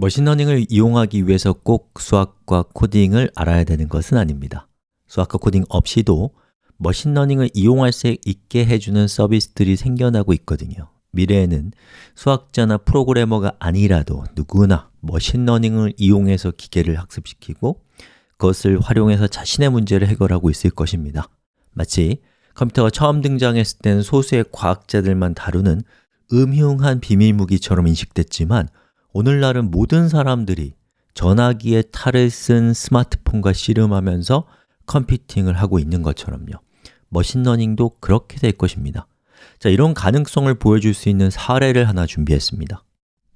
machine learning을 이용하기 위해서 꼭 수학과 코딩을 알아야 되는 것은 아닙니다. 수학과 코딩 없이도 machine learning을 이용할 수 있게 해주는 서비스들이 생겨나고 있거든요. 미래에는 수학자나 프로그래머가 아니라도 누구나 machine learning을 이용해서 기계를 학습시키고 그것을 활용해서 자신의 문제를 해결하고 있을 것입니다. 마치 컴퓨터가 처음 등장했을 때는 소수의 과학자들만 다루는 음흉한 비밀무기처럼 인식됐지만 오늘날은 모든 사람들이 전화기의 탈을 쓴 스마트폰과 씨름하면서 computing을 하고 있는 것처럼요. machine learning도 그렇게 될 것입니다. 자, 이런 가능성을 보여줄 수 있는 사례를 하나 준비했습니다.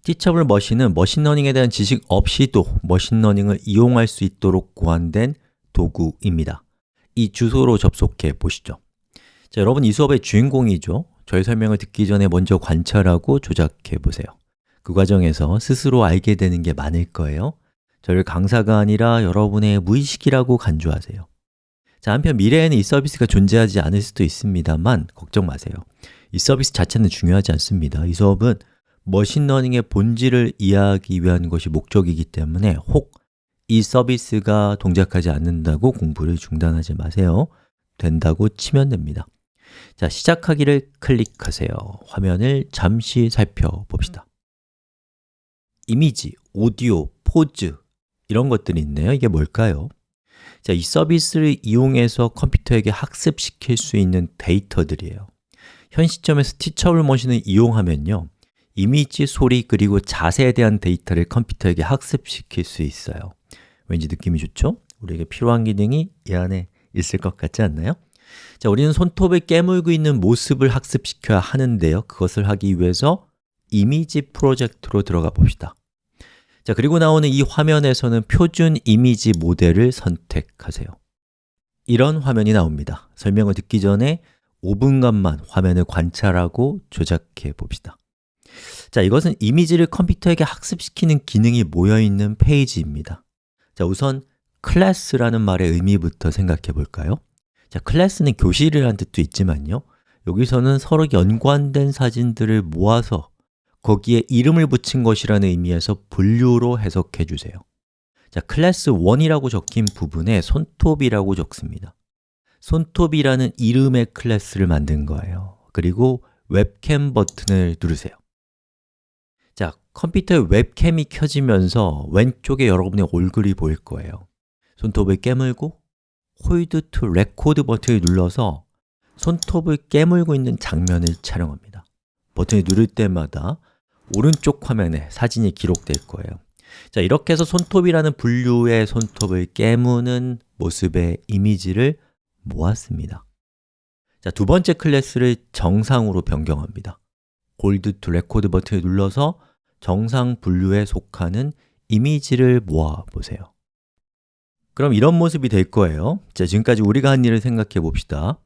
Teachable Machine은 machine learning에 대한 지식 없이도 machine learning을 이용할 수 있도록 고안된 도구입니다. 이 주소로 접속해 보시죠. 자, 여러분 이 수업의 주인공이죠. 저의 설명을 듣기 전에 먼저 관찰하고 조작해 보세요 그 과정에서 스스로 알게 되는 게 많을 거예요. 저를 강사가 아니라 여러분의 무의식이라고 간주하세요. 자, 한편 미래에는 이 서비스가 존재하지 않을 수도 있습니다만 걱정 마세요. 이 서비스 자체는 중요하지 않습니다. 이 수업은 machine learning의 본질을 이해하기 위한 것이 목적이기 때문에 혹 이 서비스가 동작하지 않는다고 공부를 중단하지 마세요. 된다고 치면 됩니다. 자, 시작하기를 클릭하세요. 화면을 잠시 살펴봅시다 이미지, 오디오, 포즈 이런 것들이 있네요 이게 뭘까요? 자, 이 서비스를 이용해서 컴퓨터에게 학습시킬 수 있는 데이터들이에요 현 시점에서 티처블 머신을 이용하면요 이미지, 소리, 그리고 자세에 대한 데이터를 컴퓨터에게 학습시킬 수 있어요 왠지 느낌이 좋죠? 우리에게 필요한 기능이 이 안에 있을 것 같지 않나요? 자, 우리는 손톱을 깨물고 있는 모습을 학습시켜야 하는데요 그것을 하기 위해서 이미지 프로젝트로 들어가 봅시다. 자, 그리고 나오는 이 화면에서는 표준 이미지 모델을 선택하세요. 이런 화면이 나옵니다. 설명을 듣기 전에 5분간만 화면을 관찰하고 조작해 봅시다. 자, 이것은 이미지를 컴퓨터에게 학습시키는 기능이 모여있는 페이지입니다. 자, 우선 클래스라는 말의 의미부터 생각해 볼까요? 자, 클래스는 교실이라는 뜻도 있지만요. 여기서는 서로 연관된 사진들을 모아서 거기에 이름을 붙인 것이라는 의미에서 분류로 해석해 주세요. 자, 클래스 1이라고 적힌 부분에 손톱이라고 적습니다. 손톱이라는 이름의 클래스를 만든 거예요. 그리고 webcam 버튼을 누르세요. 자, 컴퓨터에 webcam이 켜지면서 왼쪽에 여러분의 얼굴이 보일 거예요. 손톱을 깨물고 hold to record 버튼을 눌러서 손톱을 깨물고 있는 장면을 촬영합니다. 버튼을 누를 때마다 오른쪽 화면에 사진이 기록될 거예요. 자, 이렇게 해서 손톱이라는 분류의 손톱을 깨무는 모습의 이미지를 모았습니다. 자, 두 번째 클래스를 정상으로 변경합니다. hold to record 버튼을 눌러서 정상 분류에 속하는 이미지를 모아 보세요. 그럼 이런 모습이 될 거예요. 자, 지금까지 우리가 한 일을 생각해 봅시다.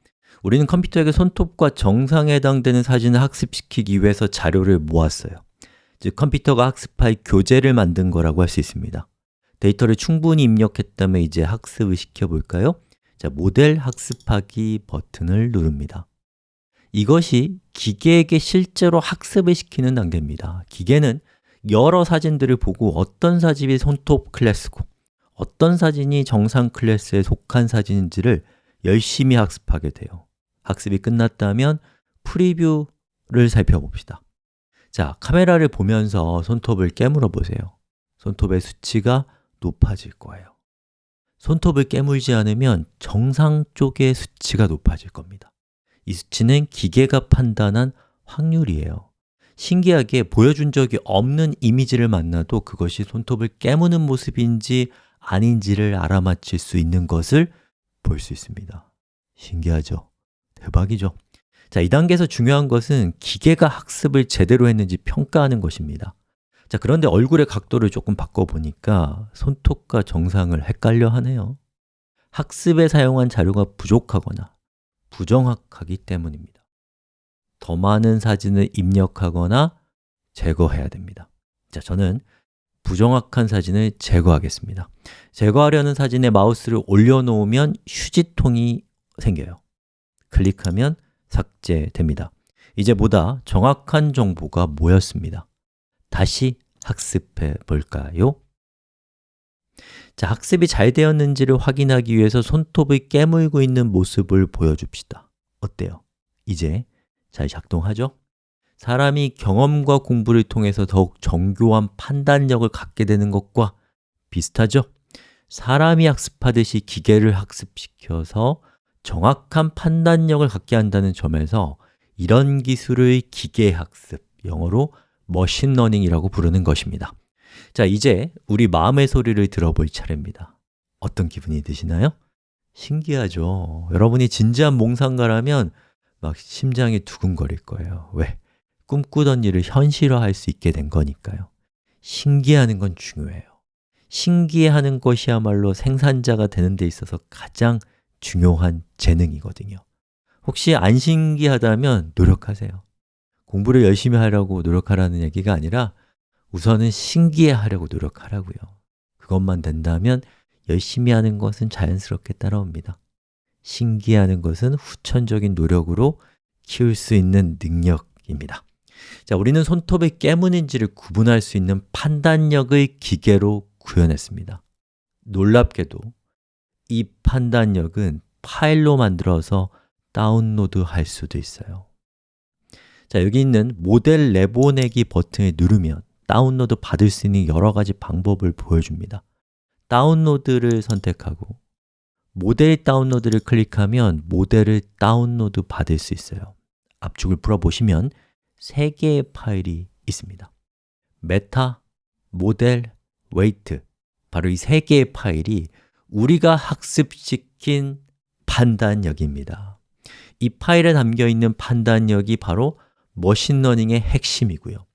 우리는 컴퓨터에게 손톱과 정상에 해당되는 사진을 학습시키기 위해서 자료를 모았어요 즉 컴퓨터가 학습할 교재를 만든 거라고 할 수 있습니다. 데이터를 충분히 입력했다면 이제 학습을 시켜볼까요? 자, 모델 학습하기 버튼을 누릅니다. 이것이 기계에게 실제로 학습을 시키는 단계입니다. 기계는 여러 사진들을 보고 어떤 사진이 손톱 클래스고 어떤 사진이 정상 클래스에 속한 사진인지를 열심히 학습하게 돼요. 학습이 끝났다면 프리뷰를 살펴봅시다 자, 카메라를 보면서 손톱을 깨물어 보세요. 손톱의 수치가 높아질 거예요. 손톱을 깨물지 않으면 정상 쪽의 수치가 높아질 겁니다. 이 수치는 기계가 판단한 확률이에요. 신기하게 보여준 적이 없는 이미지를 만나도 그것이 손톱을 깨무는 모습인지 아닌지를 알아맞힐 수 있는 것을 볼 수 있습니다. 신기하죠? 대박이죠? 자, 이 단계에서 중요한 것은 기계가 학습을 제대로 했는지 평가하는 것입니다. 자, 그런데 얼굴의 각도를 조금 바꿔보니까 손톱과 정상을 헷갈려 하네요. 학습에 사용한 자료가 부족하거나 부정확하기 때문입니다. 더 많은 사진을 입력하거나 제거해야 됩니다. 자, 저는 부정확한 사진을 제거하겠습니다. 제거하려는 사진에 마우스를 올려놓으면 휴지통이 생겨요. 클릭하면 삭제됩니다 이제 보다 정확한 정보가 모였습니다 다시 학습해 볼까요? 자, 학습이 잘 되었는지를 확인하기 위해서 손톱을 깨물고 있는 모습을 보여줍시다 어때요? 이제 잘 작동하죠? 사람이 경험과 공부를 통해서 더욱 정교한 판단력을 갖게 되는 것과 비슷하죠? 사람이 학습하듯이 기계를 학습시켜서 정확한 판단력을 갖게 한다는 점에서 이런 기술을 기계학습, 영어로 machine learning이라고 부르는 것입니다 자, 이제 우리 마음의 소리를 들어볼 차례입니다 어떤 기분이 드시나요? 신기하죠? 여러분이 진지한 몽상가라면 막 심장이 두근거릴 거예요 왜? 꿈꾸던 일을 현실화할 수 있게 된 거니까요 신기하는 건 중요해요 신기해하는 것이야말로 생산자가 되는 데 있어서 가장 중요한 재능이거든요. 혹시 안 신기하다면 노력하세요. 공부를 열심히 하려고 노력하라는 얘기가 아니라 우선은 신기해 하려고 노력하라고요. 그것만 된다면 열심히 하는 것은 자연스럽게 따라옵니다. 신기하는 것은 후천적인 노력으로 키울 수 있는 능력입니다. 자, 우리는 손톱의 깨문인지를 구분할 수 있는 판단력을 기계로 구현했습니다. 놀랍게도 이 판단력은 파일로 만들어서 다운로드 할 수도 있어요. 자, 여기 있는 모델 내보내기 버튼을 누르면 다운로드 받을 수 있는 여러 가지 방법을 보여줍니다. 다운로드를 선택하고 모델 다운로드를 클릭하면 모델을 다운로드 받을 수 있어요. 압축을 풀어보시면 세 개의 파일이 있습니다. meta, model, weight. 바로 이 세 개의 파일이 우리가 학습시킨 판단력입니다. 이 파일에 담겨있는 판단력이 바로 machine learning의 핵심이고요.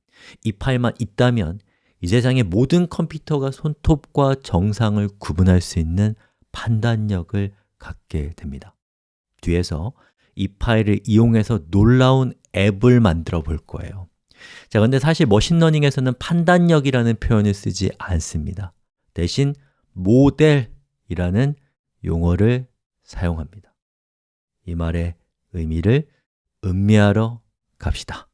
이 파일만 있다면 이 세상의 모든 컴퓨터가 손톱과 정상을 구분할 수 있는 판단력을 갖게 됩니다. 뒤에서 이 파일을 이용해서 놀라운 앱을 만들어 볼 거예요. 자, 근데 사실 머신러닝에서는 판단력이라는 표현을 쓰지 않습니다. 대신 모델 이라는 용어를 사용합니다. 이 말의 의미를 음미하러 갑시다